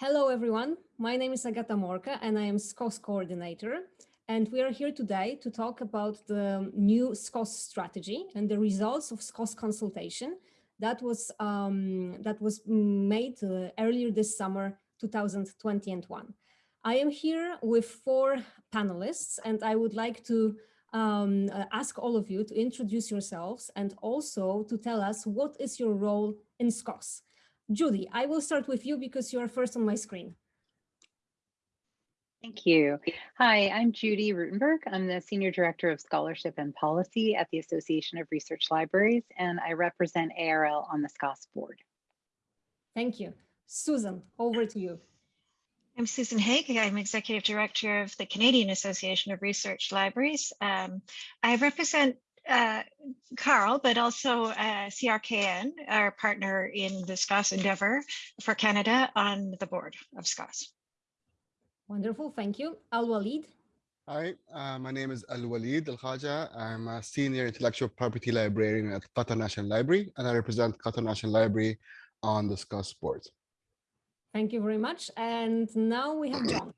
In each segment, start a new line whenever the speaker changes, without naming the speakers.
Hello, everyone. My name is Agata Morka and I am SCOSS coordinator. And we are here today to talk about the new SCOSS strategy and the results of SCOSS consultation that was um, that was made uh, earlier this summer 2021. I am here with four panelists and I would like to um, uh, ask all of you to introduce yourselves and also to tell us what is your role in SCOSS. Judy, I will start with you because you are first on my screen.
Thank you. Hi, I'm Judy Rutenberg. I'm the Senior Director of Scholarship and Policy at the Association of Research Libraries, and I represent ARL on the SCOSS board.
Thank you. Susan, over to you.
I'm Susan Haigh. I'm Executive Director of the Canadian Association of Research Libraries. Um, I represent uh, CARL, but also uh, CRKN, our partner in the SCOSS endeavor for Canada on the board of SCOSS.
Wonderful, thank you. Al-Walid.
Hi, uh, my name is Al-Walid Al-Khaja. I'm a senior intellectual property librarian at Qatar National Library, and I represent Qatar National Library on the SCOSS board.
Thank you very much. And now we have John.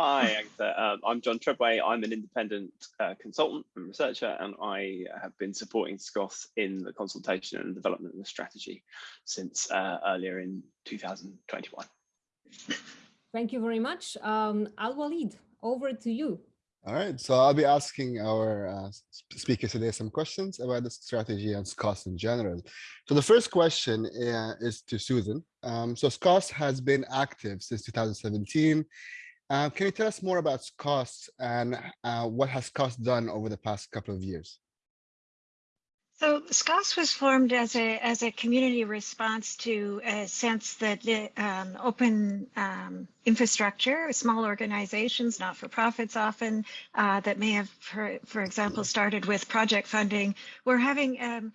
Hi, Agatha. Uh, I'm John Treadway. I'm an independent uh, consultant and researcher, and I have been supporting SCOSS in the consultation and development of the strategy since uh, earlier in 2021.
Thank you very much. Um, Al-Walid, over to you.
All right, so I'll be asking our uh, speakers today some questions about the strategy and SCOSS in general. So the first question uh, is to Susan. Um, so SCOSS has been active since 2017 uh, can you tell us more about SCOSS and uh, what has SCOSS done over the past couple of years?
So SCOSS was formed as a as a community response to a sense that the, um, open um, infrastructure, small organizations, not for profits often, uh, that may have, for, for example, started with project funding, were having um,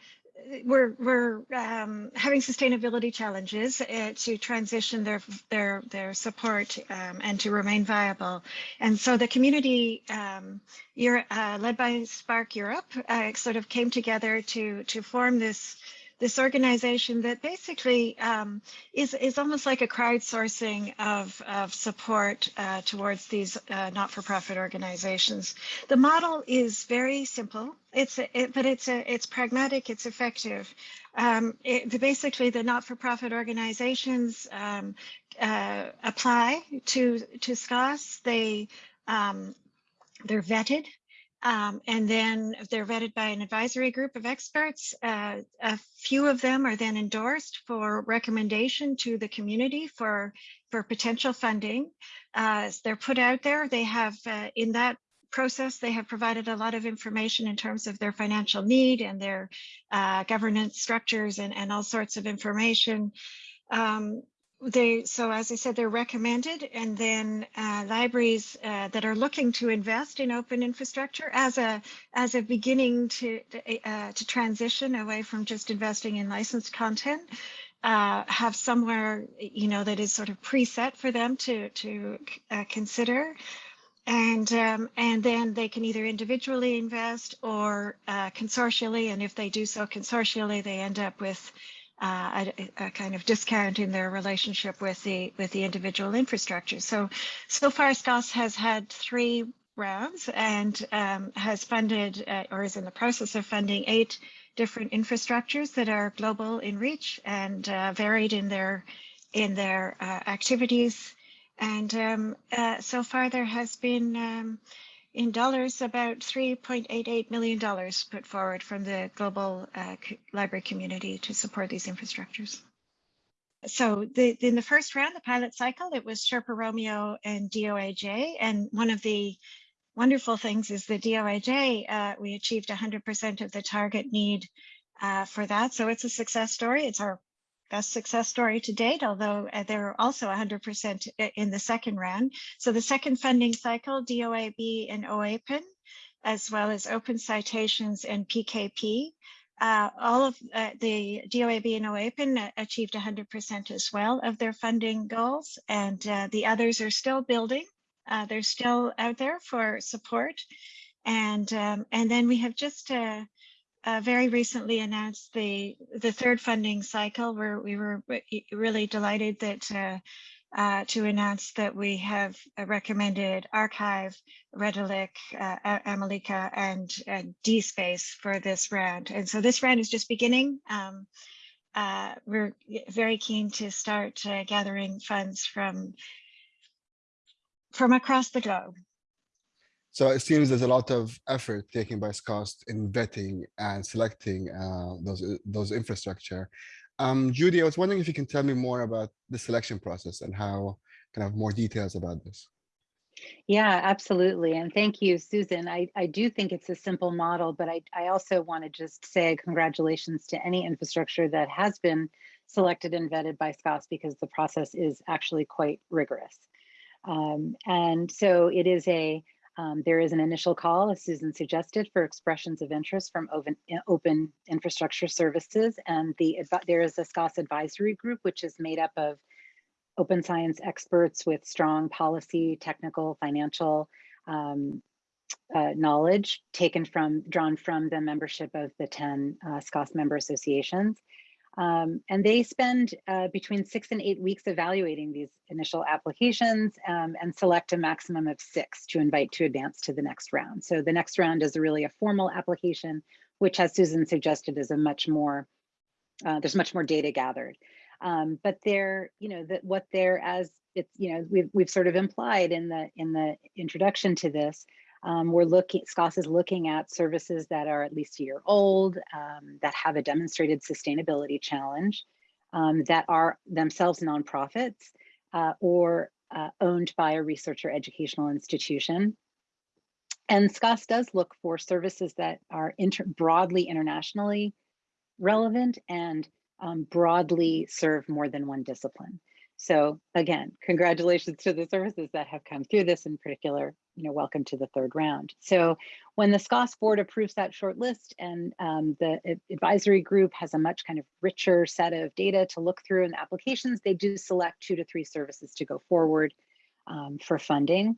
we're we're um, having sustainability challenges uh, to transition their their their support um, and to remain viable. And so the community, um, uh, led by SPARC Europe, uh, sort of came together to to form this this organization that basically um, is, is almost like a crowdsourcing of, of support uh, towards these uh, not-for-profit organizations. The model is very simple, it's a, it, but it's, a, it's pragmatic, it's effective. Um, it, basically, the not-for-profit organizations um, uh, apply to, to SCOSS. They, um, they're vetted um, and then they're vetted by an advisory group of experts. Uh, a few of them are then endorsed for recommendation to the community for, for potential funding. Uh, they're put out there. They have, uh, in that process, they have provided a lot of information in terms of their financial need and their uh, governance structures and, and all sorts of information. Um, they so as I said, they're recommended, and then uh, libraries uh, that are looking to invest in open infrastructure as a as a beginning to uh, to transition away from just investing in licensed content. Uh, have somewhere you know that is sort of preset for them to to uh, consider and um, and then they can either individually invest or uh, consortially and if they do so consortially they end up with uh, a, a, kind of discount in their relationship with the with the individual infrastructure. So, so far SCOSS has had three rounds and um, has funded uh, or is in the process of funding eight different infrastructures that are global in reach and uh, varied in their in their uh, activities. And um, uh, so far there has been um, in dollars, about $3.88 million put forward from the global uh, library community to support these infrastructures. So the, in the first round, the pilot cycle, it was Sherpa Romeo and DOAJ. And one of the wonderful things is the DOAJ, uh, we achieved 100% of the target need uh, for that. So it's a success story. It's our best success story to date, although uh, they're also 100% in the second round. So the second funding cycle, DOAB and OAPEN, as well as OpenCitations and PKP, uh, all of uh, the DOAB and OAPEN uh, achieved 100% as well of their funding goals, and uh, the others are still building. Uh, they're still out there for support. And, um, and then we have just uh, very recently announced the the third funding cycle where we were really delighted that uh, uh, to announce that we have uh, recommended arXiv, Redalyc, uh, AmeliCA, and uh, DSpace for this round. And so this round is just beginning. Um, uh, we're very keen to start uh, gathering funds from from across the globe.
So it seems there's a lot of effort taken by SCOSS in vetting and selecting uh, those those infrastructure. Um, Judy, I was wondering if you can tell me more about the selection process and how kind of more details about this.
Yeah, absolutely. And thank you, Susan. I, I do think it's a simple model, but I, I also want to just say congratulations to any infrastructure that has been selected and vetted by SCOSS because the process is actually quite rigorous. Um, and so it is a, um, there is an initial call, as Susan suggested, for expressions of interest from open, open infrastructure services. And the there is a SCOSS advisory group, which is made up of open science experts with strong policy, technical, financial um, uh, knowledge taken from, drawn from the membership of the 10 uh, SCOSS member associations. Um, and they spend uh, between six and eight weeks evaluating these initial applications um, and select a maximum of six to invite to advance to the next round. So the next round is really a formal application, which as Susan suggested is a much more, uh, there's much more data gathered. Um, but they're, you know, that what they're as it's, you know, we've, we've sort of implied in the in the introduction to this, um, we're looking, SCOSS is looking at services that are at least a year old, um, that have a demonstrated sustainability challenge, um, that are themselves nonprofits uh, or uh, owned by a research or educational institution. And SCOSS does look for services that are inter broadly internationally relevant and um, broadly serve more than one discipline. So again, congratulations to the services that have come through this in particular, you know, welcome to the third round. So when the SCOSS board approves that short list and um, the advisory group has a much kind of richer set of data to look through in the applications, they do select two to three services to go forward um, for funding.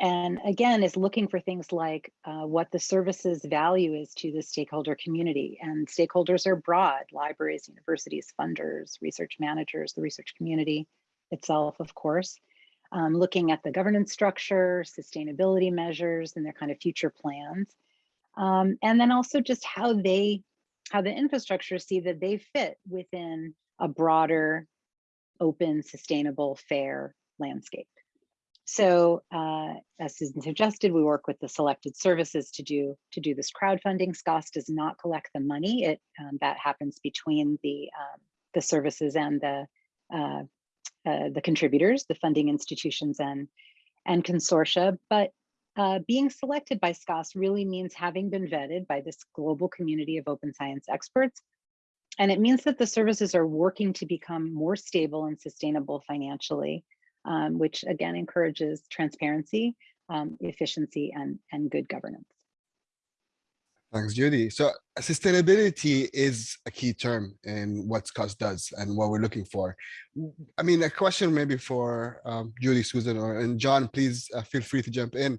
And again is looking for things like uh, what the services value is to the stakeholder community. And stakeholders are broad libraries universities funders research managers the research community itself of course um, looking at the governance structure sustainability measures and their kind of future plans um, and then also just how they how the infrastructure see that they fit within a broader open sustainable fair landscape so uh, as Susan suggested, we work with the selected services to do to do this crowdfunding. SCOSS does not collect the money. It um, that happens between the um, the services and the uh, uh, the contributors, the funding institutions and and consortia. But uh, being selected by SCOSS really means having been vetted by this global community of open science experts. And it means that the services are working to become more stable and sustainable financially um, which again encourages transparency, um, efficiency, and, and good governance.
Thanks, Judy. So sustainability is a key term in what SCOSS does and what we're looking for. I mean, a question maybe for um, Judy, Susan, or and John, please uh, feel free to jump in.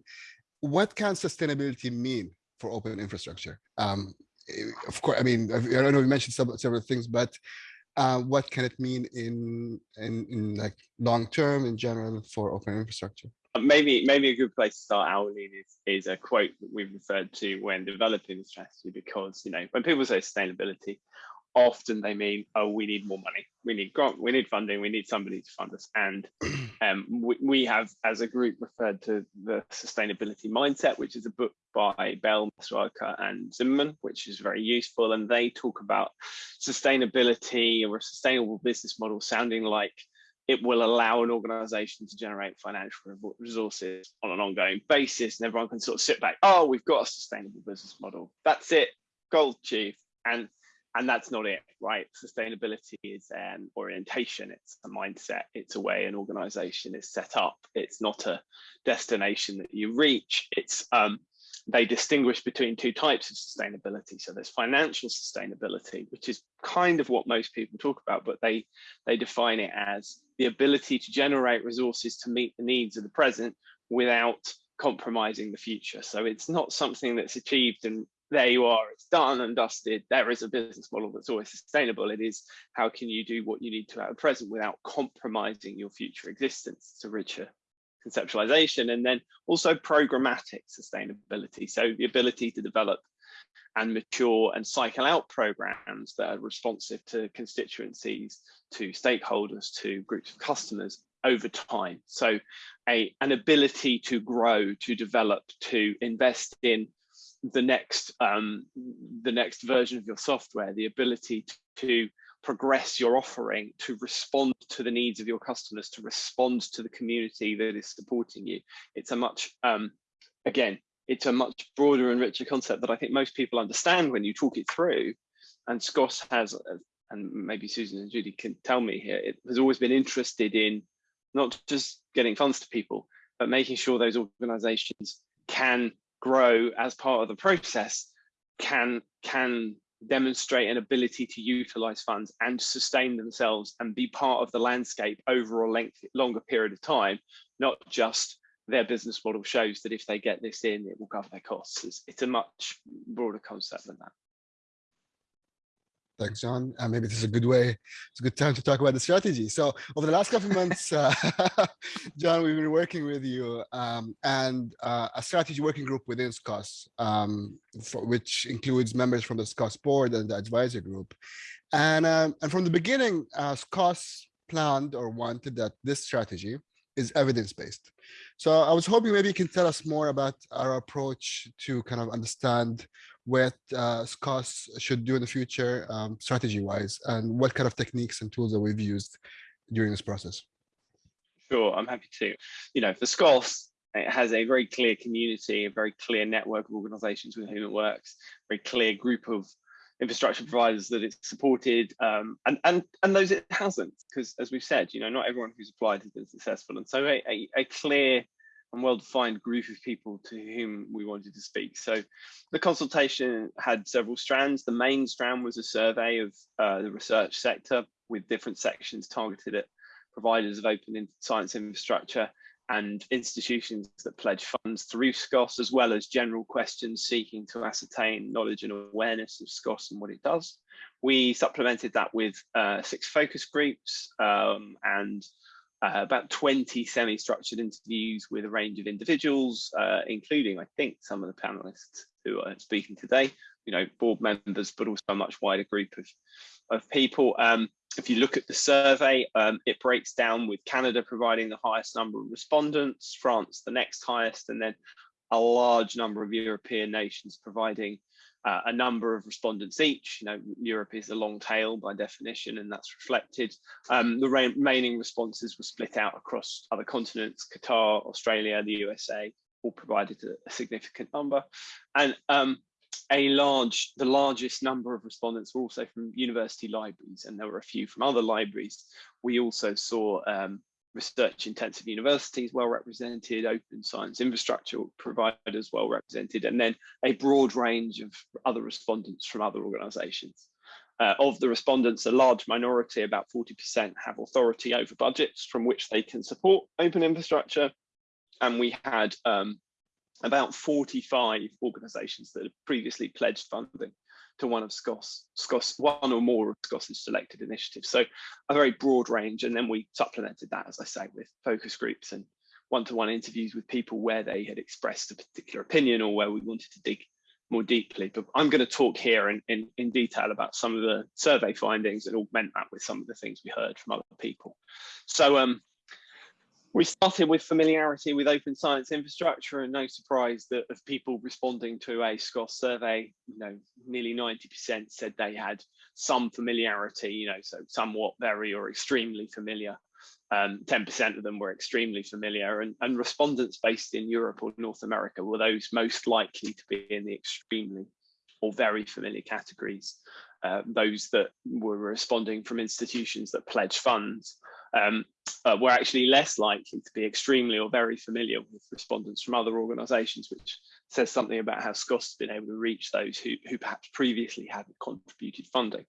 What can sustainability mean for open infrastructure? Um, eh, of course, I mean, I don't know, we mentioned several, several things, but uh, what can it mean in, in, in like long term in general for open infrastructure?
Maybe maybe a good place to start, Aurelien, is, is a quote that we've referred to when developing the strategy because, you know, when people say sustainability, often they mean, oh, we need more money, we need grant, we need funding, we need somebody to fund us. And um, we, we, have, as a group, referred to the sustainability mindset, which is a book by Bell, Masaoka, and Zimmerman, which is very useful. And they talk about sustainability or a sustainable business model sounding like it will allow an organization to generate financial resources on an ongoing basis and everyone can sort of sit back oh we've got a sustainable business model. That's it. Gold chief. And and that's not it right? Sustainability is an orientation. It's a mindset. It's a way an organization is set up. It's not a destination that you reach. It's um, they distinguish between two types of sustainability so there's financial sustainability which is kind of what most people talk about but they they define it as the ability to generate resources to meet the needs of the present without compromising the future so it's not something that's achieved and there you are, it's done and dusted. There is a business model that's always sustainable. It is how can you do what you need to at the present without compromising your future existence? It's a richer conceptualization. And then also programmatic sustainability. So the ability to develop and mature and cycle out programs that are responsive to constituencies, to stakeholders, to groups of customers over time. So a, an ability to grow, to develop, to invest in the next um, the next version of your software, the ability to progress your offering, to respond to the needs of your customers, to respond to the community that is supporting you. It's a much, um, again, it's a much broader and richer concept that I think most people understand when you talk it through. And SCOSS has, uh, and maybe Susan and Judy can tell me here, it has always been interested in not just getting funds to people, but making sure those organizations can grow as part of the process, can, can demonstrate an ability to utilize funds and sustain themselves and be part of the landscape over a length, longer period of time, not just their business model shows that if they get this in, it will cover their costs. It's, it's a much broader concept than that.
Thanks, John. Uh, maybe this is a good way, it's a good time to talk about the strategy. So over the last couple of months, uh, John, we've been working with you um, and uh, a strategy working group within SCOSS, um, for, which includes members from the SCOSS board and the advisor group. And, um, and from the beginning, uh, SCOSS planned or wanted that this strategy is evidence-based. So I was hoping maybe you can tell us more about our approach to kind of understand what uh, SCOSS should do in the future um, strategy-wise and what kind of techniques and tools that we've used during this process.
Sure, I'm happy to. You know, for SCOSS, it has a very clear community, a very clear network of organizations with whom it works, very clear group of infrastructure providers that it's supported um, and, and, and those it hasn't, because as we've said, you know, not everyone who's applied has been successful. And so a, a, a clear and well-defined group of people to whom we wanted to speak. So the consultation had several strands. The main strand was a survey of uh, the research sector with different sections targeted at providers of open science infrastructure and institutions that pledge funds through SCOSS, as well as general questions seeking to ascertain knowledge and awareness of SCOSS and what it does. We supplemented that with uh, six focus groups um, and uh, about 20 semi-structured interviews with a range of individuals, uh, including, I think, some of the panelists who are speaking today, you know, board members, but also a much wider group of, of people. Um, if you look at the survey, um, it breaks down with Canada providing the highest number of respondents, France the next highest, and then a large number of European nations providing uh, a number of respondents each. You know, Europe is a long tail by definition, and that's reflected. Um, the remaining responses were split out across other continents, Qatar, Australia, the USA, all provided a, a significant number. And um, a large, the largest number of respondents were also from university libraries, and there were a few from other libraries. We also saw um, research intensive universities well represented, open science infrastructure providers well represented, and then a broad range of other respondents from other organizations. Uh, of the respondents, a large minority, about 40% have authority over budgets from which they can support open infrastructure. And we had um, about 45 organizations that had previously pledged funding to one of SCOSS, SCOSS, one or more of SCOSS's selected initiatives. So a very broad range. And then we supplemented that, as I say, with focus groups and one-to-one -one interviews with people where they had expressed a particular opinion or where we wanted to dig more deeply. But I'm going to talk here in, in, in detail about some of the survey findings and augment that with some of the things we heard from other people. So um, we started with familiarity with open science infrastructure and no surprise that of people responding to a SCOSS survey, you know, nearly 90% said they had some familiarity, you know, so somewhat very or extremely familiar. 10% um, of them were extremely familiar and, and respondents based in Europe or North America were those most likely to be in the extremely or very familiar categories. Uh, those that were responding from institutions that pledge funds um, uh, were actually less likely to be extremely or very familiar with respondents from other organisations, which says something about how SCOSS has been able to reach those who, who perhaps previously hadn't contributed funding.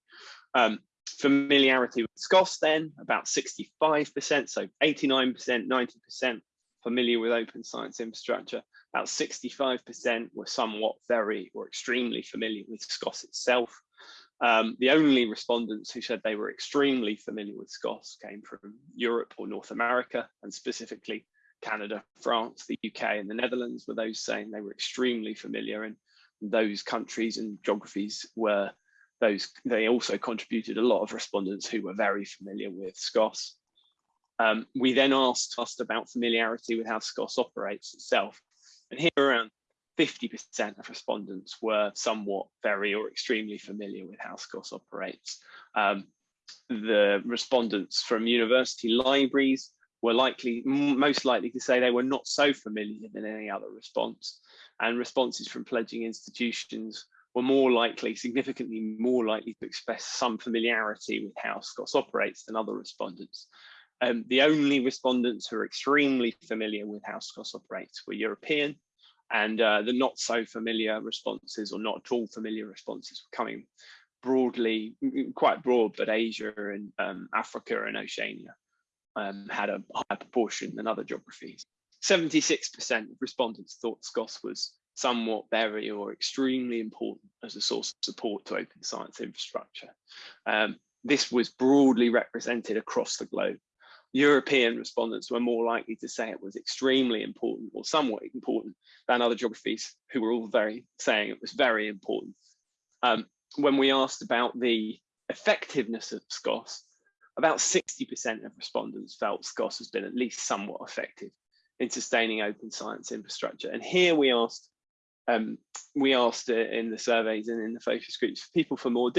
Um, familiarity with SCOSS then, about 65%, so 89%, 90% familiar with open science infrastructure. About 65% were somewhat very or extremely familiar with SCOSS itself. Um, the only respondents who said they were extremely familiar with SCOSS came from Europe or North America, and specifically Canada, France, the UK, and the Netherlands were those saying they were extremely familiar. And those countries and geographies were those, they also contributed a lot of respondents who were very familiar with SCOSS. Um, we then asked, asked about familiarity with how SCOSS operates itself. And here around 50% of respondents were somewhat very or extremely familiar with how SCOSS operates. Um, the respondents from university libraries were likely, most likely to say they were not so familiar than any other response. And responses from pledging institutions were more likely, significantly more likely to express some familiarity with how SCOSS operates than other respondents. Um, the only respondents who are extremely familiar with how SCOSS operates were European, and uh, the not so familiar responses or not at all familiar responses were coming broadly, quite broad, but Asia and um, Africa and Oceania um, had a higher proportion than other geographies. 76% of respondents thought SCOSS was somewhat very or extremely important as a source of support to open science infrastructure. Um, this was broadly represented across the globe. European respondents were more likely to say it was extremely important or somewhat important than other geographies who were all very saying it was very important. Um, when we asked about the effectiveness of SCOSS, about 60% of respondents felt SCOSS has been at least somewhat effective in sustaining open science infrastructure. And here we asked um, we asked in the surveys and in the focus groups people for more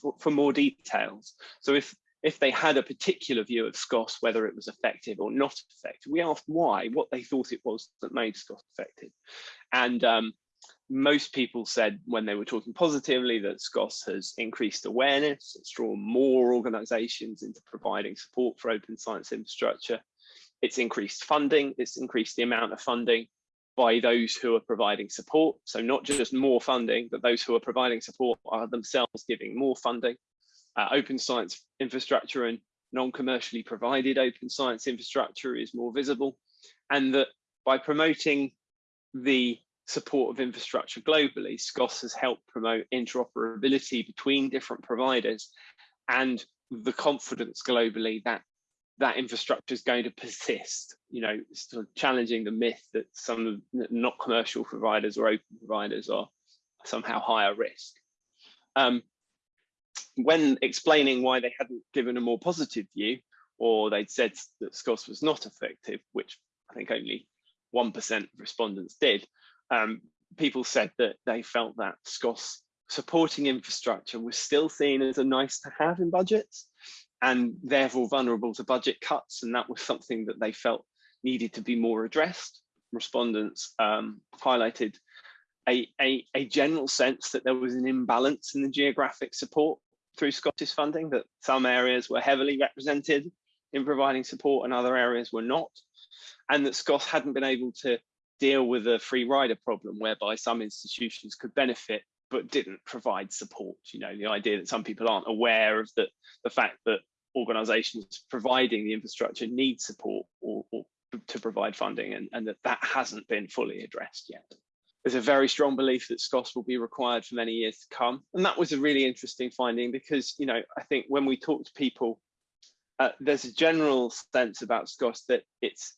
for, for, more details. So if if they had a particular view of SCOSS, whether it was effective or not effective, we asked why, what they thought it was that made SCOSS effective. And um, most people said when they were talking positively that SCOSS has increased awareness, it's drawn more organizations into providing support for open science infrastructure. It's increased funding, it's increased the amount of funding by those who are providing support. So not just more funding, but those who are providing support are themselves giving more funding. Uh, open science infrastructure and non-commercially provided open science infrastructure is more visible. And that by promoting the support of infrastructure globally, SCOSS has helped promote interoperability between different providers and the confidence globally that that infrastructure is going to persist, you know, sort of challenging the myth that some not commercial providers or open providers are somehow higher risk. Um, when explaining why they hadn't given a more positive view, or they'd said that SCOSS was not effective, which I think only 1% of respondents did, um, people said that they felt that SCOSS supporting infrastructure was still seen as a nice to have in budgets and therefore vulnerable to budget cuts. And that was something that they felt needed to be more addressed. Respondents um, highlighted a, a, a, general sense that there was an imbalance in the geographic support through Scottish funding, that some areas were heavily represented in providing support and other areas were not, and that SCOSS hadn't been able to deal with a free rider problem whereby some institutions could benefit but didn't provide support. You know, the idea that some people aren't aware of the, the fact that organizations providing the infrastructure need support or, or to provide funding and, and that that hasn't been fully addressed yet. There's a very strong belief that SCOSS will be required for many years to come. And that was a really interesting finding because, you know, I think when we talk to people, uh, there's a general sense about SCOSS that it's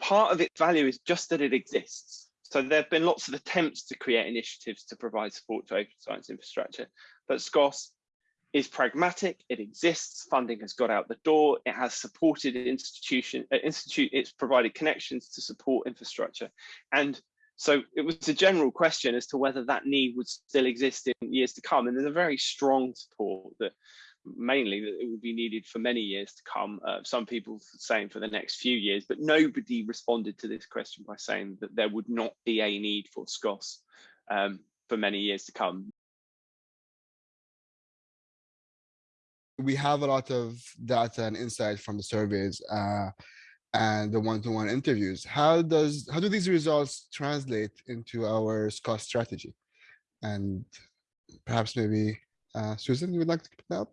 part of its value is just that it exists. So there have been lots of attempts to create initiatives to provide support to open science infrastructure, but SCOSS is pragmatic, it exists, funding has got out the door, it has supported institution, uh, institute, it's provided connections to support infrastructure. And so it was a general question as to whether that need would still exist in years to come. And there's a very strong support that mainly that it would be needed for many years to come. Uh, some people saying for the next few years, but nobody responded to this question by saying that there would not be a need for SCOSS um, for many years to come.
we have a lot of data and insight from the surveys uh, and the one-to-one -one interviews. How does how do these results translate into our SCOSS strategy? And perhaps maybe uh, Susan, you would like to pick that up?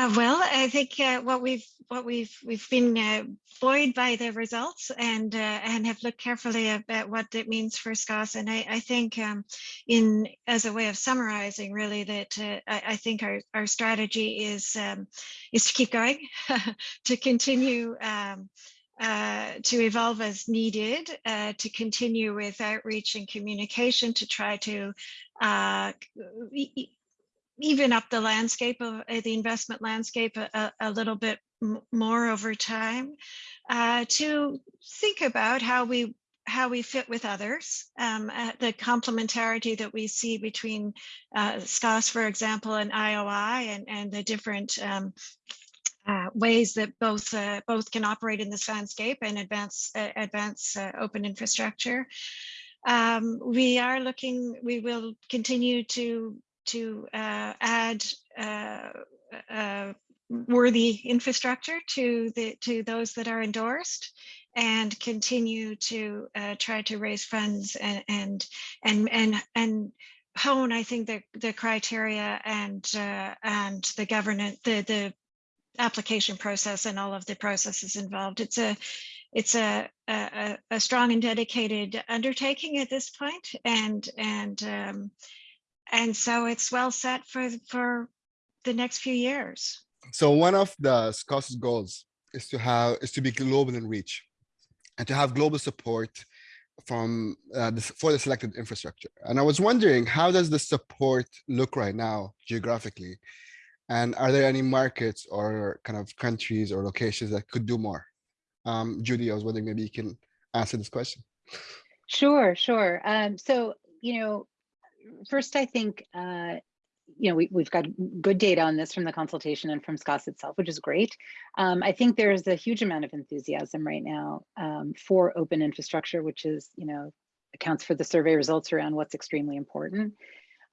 Uh, well, I think uh, what we've what we've we've been uh, buoyed by the results and uh, and have looked carefully at what it means for SCOSS. And I, I think um, in as a way of summarizing, really, that uh, I, I, think our our strategy is um, is to keep going, to continue. Um, uh, to evolve as needed, uh, to continue with outreach and communication, to try to uh, even up the landscape of uh, the investment landscape a, a little bit more over time uh, to think about how we how we fit with others, um, uh, the complementarity that we see between uh, SCOSS, for example, and IOI, and, and the different um, uh, ways that both uh, both can operate in this landscape and advance uh, advance uh, open infrastructure. Um, we are looking. We will continue to to uh, add uh, uh, worthy infrastructure to the to those that are endorsed and continue to uh, try to raise funds and and and and, and hone I think the the criteria and uh, and the governance the the application process and all of the processes involved. It's a it's a, a, a strong and dedicated undertaking at this point and and um, and so it's well set for for the next few years.
So one of the SCOSS goals is to have is to be global in reach and to have global support from uh, this, for the selected infrastructure. And I was wondering, how does the support look right now geographically? And are there any markets or kind of countries or locations that could do more? Um, Judy, I was wondering maybe you can answer this question.
Sure, sure. Um, so, you know, first, I think, uh, you know, we, we've got good data on this from the consultation and from SCOSS itself, which is great. Um, I think there's a huge amount of enthusiasm right now um, for open infrastructure, which is, you know, accounts for the survey results around what's extremely important.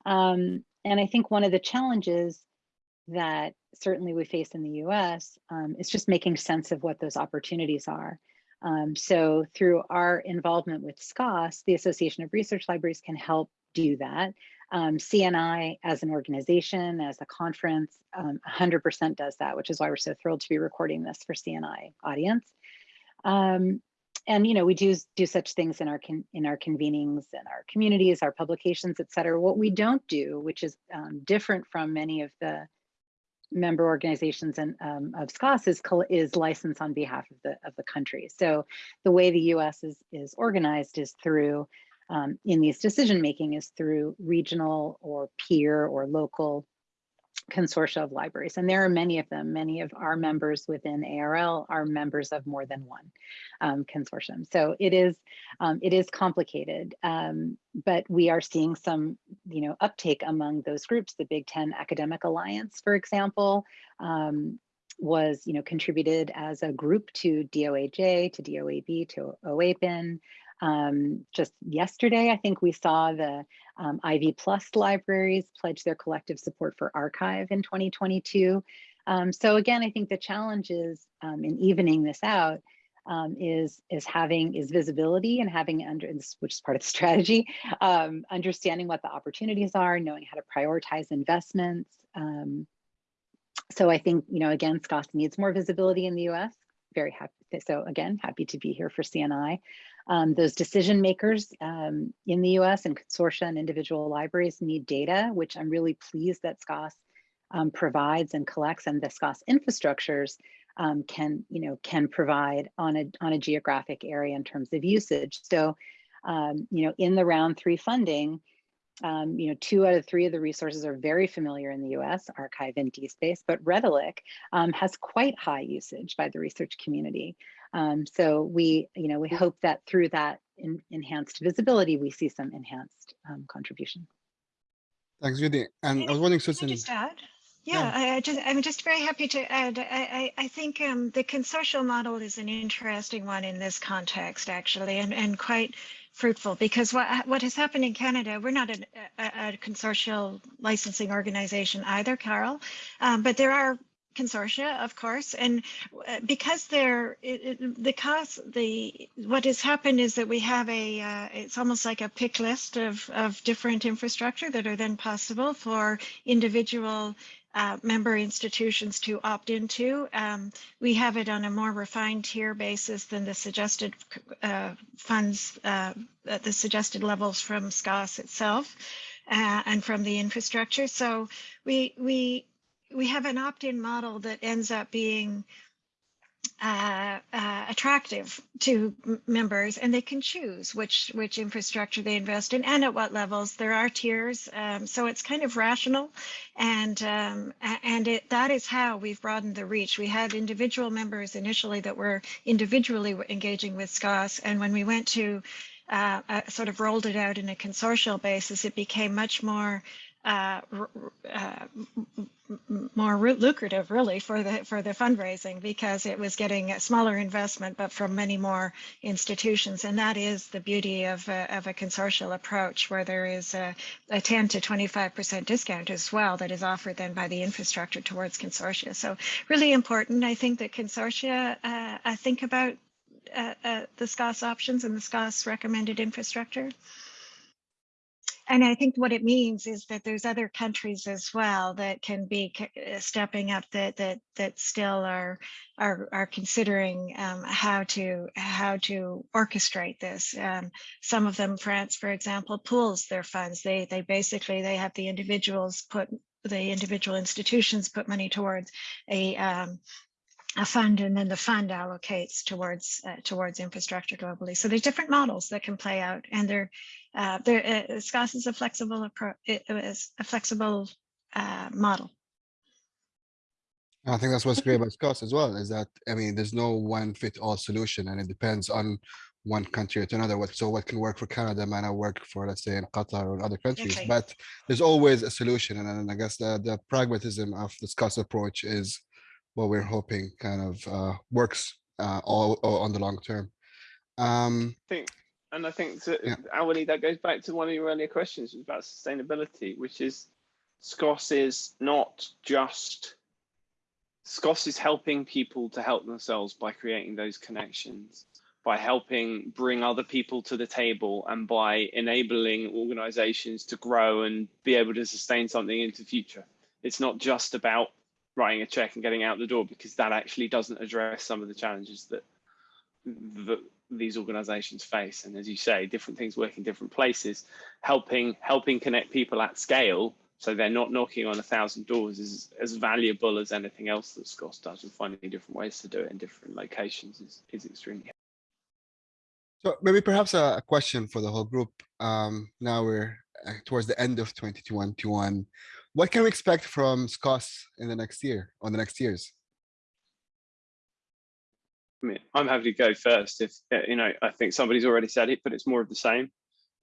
Um, and I think one of the challenges that certainly we face in the US um, is just making sense of what those opportunities are. Um, so through our involvement with SCOSS, the Association of Research Libraries can help do that. Um, CNI as an organization, as a conference, 100% um, does that, which is why we're so thrilled to be recording this for CNI audience. Um, and you know, we do do such things in our in our convenings and our communities, our publications, et cetera. What we don't do, which is um, different from many of the member organizations and um, of SCOSS is is licensed on behalf of the of the country. So the way the U.S. is is organized is through um, in these decision making is through regional or peer or local consortia of libraries. And there are many of them. Many of our members within ARL are members of more than one um, consortium. So it is um, it is complicated, um, but we are seeing some you know uptake among those groups. The Big Ten Academic Alliance, for example, um, was you know contributed as a group to DOAJ, to DOAB, to OAPEN. Um, just yesterday, I think we saw the um, Ivy Plus libraries pledge their collective support for arXiv in 2022. Um, so again, I think the challenge is um, in evening this out um, is is having is visibility and having under which is part of the strategy, um, understanding what the opportunities are, knowing how to prioritize investments. so I think you know again, SCOSS needs more visibility in the U.S. Very happy. So again, happy to be here for CNI. Um, those decision makers um, in the US and consortia and individual libraries need data, which I'm really pleased that SCOSS um, provides and collects and the SCOSS infrastructures um, can, you know, can provide on a, on a geographic area in terms of usage. So, um, you know, in the round three funding, um, you know, two out of three of the resources are very familiar in the US, arXiv and DSpace, but Redalyc um, has quite high usage by the research community. Um, so we, you know, we hope that through that in, enhanced visibility, we see some enhanced um, contribution.
Thanks, Judy. And I was wondering,
Susan. Just add? Yeah, yeah. I, I, just, I'm just very happy to add. I, I, I think um, the consortial model is an interesting one in this context, actually, and, and quite fruitful because what what has happened in Canada, we're not a, a, a consortial licensing organization either, CARL, um, but there are consortia, of course, and uh, because they're the cost, the what has happened is that we have a uh, it's almost like a pick list of of different infrastructure that are then possible for individual uh, member institutions to opt into. Um, we have it on a more refined tier basis than the suggested uh, funds, uh, at the suggested levels from SCOSS itself uh, and from the infrastructure. So we we we have an opt-in model that ends up being uh, uh, attractive to members and they can choose which which infrastructure they invest in and at what levels. There are tiers um, so it's kind of rational and um, and it, that is how we've broadened the reach. We had individual members initially that were individually engaging with SCOSS, and when we went to uh, uh, sort of rolled it out in a consortial basis it became much more uh, uh, more lucrative really for the for the fundraising because it was getting a smaller investment but from many more institutions. And that is the beauty of a, of a consortial approach where there is a, a 10 to 25 percent discount as well that is offered then by the infrastructure towards consortia. So really important i think that consortia uh, think about uh, uh, the SCOSS options and the SCOSS recommended infrastructure and I think what it means is that there's other countries as well that can be uh, stepping up that that that still are are are considering um, how to how to orchestrate this. Um, some of them, France, for example, pools their funds. They they basically they have the individuals put the individual institutions put money towards a um, a fund and then the fund allocates towards uh, towards infrastructure globally. So there's different models that can play out and they're uh, there, uh, SCOSS is a flexible approach, it is a flexible uh, model.
I think that's what's great about SCOSS as well, is that, I mean, there's no one fit all solution and it depends on one country to another. What So what can work for Canada might not work for, let's say, in Qatar or other countries,
Okay.
but there's always a solution. And then I guess the, the pragmatism of the SCOSS approach is what we're hoping kind of uh, works uh, all, all on the long term. Um,
I think, and I think to,
Yeah.
That goes back to one of your earlier questions about sustainability, which is SCOSS is not just SCOSS is helping people to help themselves by creating those connections, by helping bring other people to the table, and by enabling organizations to grow and be able to sustain something into the future. It's not just about writing a check and getting out the door because that actually doesn't address some of the challenges that that these organizations face and as you say different things work in different places helping helping connect people at scale so they're not knocking on a thousand doors is as valuable as anything else that SCOSS does and finding different ways to do it in different locations is, is extremely
So maybe perhaps a, a question for the whole group. Um, now we're uh, towards the end of 2021. What can we expect from SCOSS in the next year, on the next years?
I mean, I'm happy to go first. If uh, you know, I think somebody's already said it, but it's more of the same.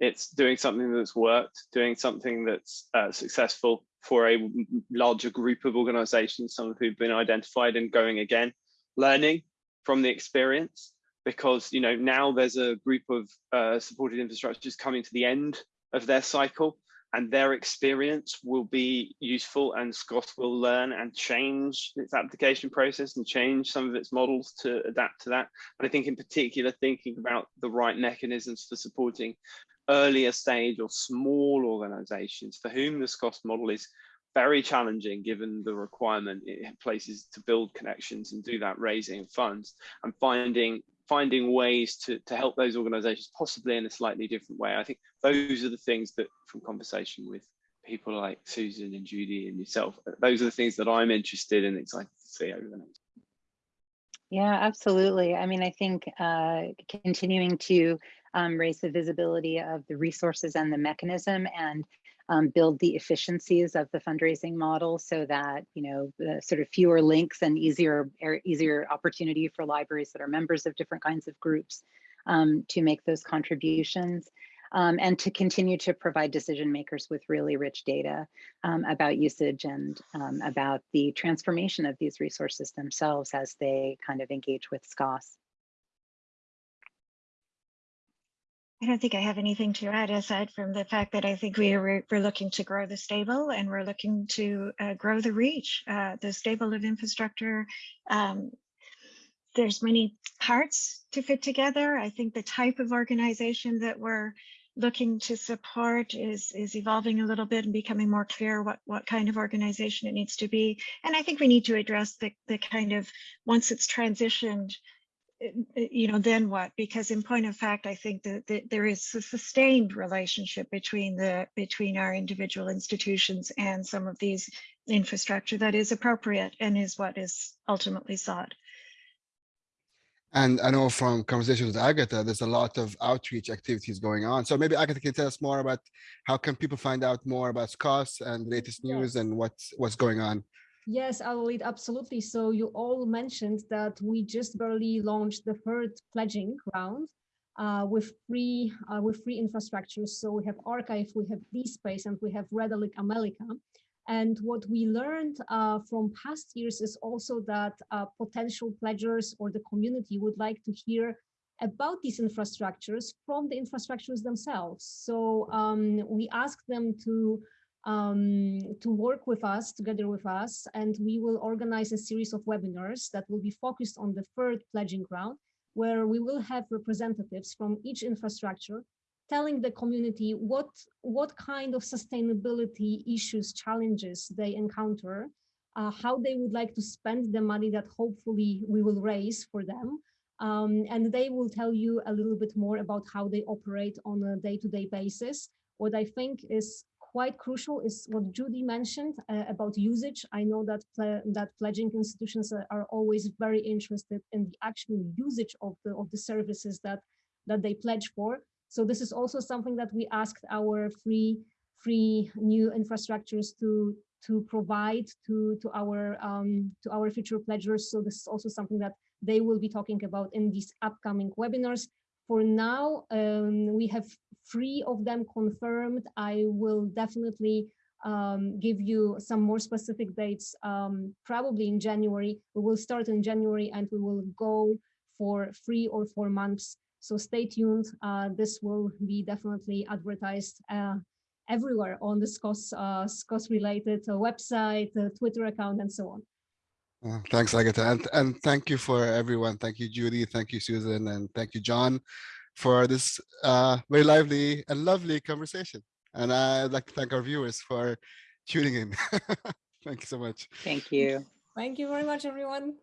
It's doing something that's worked, doing something that's uh, successful for a larger group of organizations, some of who've been identified and going again, learning from the experience, because you know now there's a group of uh, supported infrastructures coming to the end of their cycle and their experience will be useful and SCOSS will learn and change its application process and change some of its models to adapt to that. And I think in particular, thinking about the right mechanisms for supporting earlier stage or small organizations for whom the SCOSS model is very challenging given the requirement it places to build connections and do that raising funds and finding finding ways to, to help those organizations possibly in a slightly different way. I think those are the things that from conversation with people like Susan and Judy and yourself, those are the things that I'm interested and excited to see over the next.
Yeah, absolutely. I mean, I think uh, continuing to um, raise the visibility of the resources and the mechanism and um, build the efficiencies of the fundraising model so that you know sort of fewer links and easier er, easier opportunity for libraries that are members of different kinds of groups um, to make those contributions um, and to continue to provide decision makers with really rich data um, about usage and um, about the transformation of these resources themselves as they kind of engage with SCOSS.
I don't think I have anything to add aside from the fact that I think we are, we're looking to grow the stable and we're looking to uh, grow the reach, uh, the stable of infrastructure. Um, there's many parts to fit together. I think the type of organization that we're looking to support is is evolving a little bit and becoming more clear what what kind of organization it needs to be. And I think we need to address the the kind of once it's transitioned, you know, then what? Because in point of fact, I think that, that there is a sustained relationship between the between our individual institutions and some of these infrastructure that is appropriate and is what is ultimately sought.
And I know from conversations with Agatha, there's a lot of outreach activities going on. So maybe Agatha can tell us more about how can people find out more about SCOSS and latest news
Yes.
and what's what's going on.
Yes, lead absolutely. So you all mentioned that we just barely launched the third pledging round uh, with free uh, with free infrastructure. So we have arXiv, we have DSpace, and we have Redalyc AmeliCA. And what we learned uh, from past years is also that uh, potential pledgers or the community would like to hear about these infrastructures from the infrastructures themselves. So um, we asked them to um, to work with us, together with us, and we will organize a series of webinars that will be focused on the third pledging round, where we will have representatives from each infrastructure telling the community what, what kind of sustainability issues, challenges they encounter, uh, how they would like to spend the money that hopefully we will raise for them. Um, and they will tell you a little bit more about how they operate on a day-to-day basis. What I think is quite crucial is what Judy mentioned uh, about usage. I know that that pledging institutions are, are always very interested in the actual usage of the of the services that that they pledge for. So this is also something that we asked our free free new infrastructures to to provide to to our um, to our future pledgers. So this is also something that they will be talking about in these upcoming webinars. For now, um, we have three of them confirmed. I will definitely um, give you some more specific dates, um, probably in January. We will start in January and we will go for three or four months. So stay tuned. Uh, this will be definitely advertised uh, everywhere on the SCOSS, uh, SCOSS related uh, website, uh, Twitter account, and so on.
Uh, thanks, Agatha. And, and thank you for everyone. Thank you, Judy. Thank you, Susan. And thank you, John, for this uh, very lively and lovely conversation. And I'd like to thank our viewers for tuning in. thank you so much.
Thank you.
Thank you very much, everyone.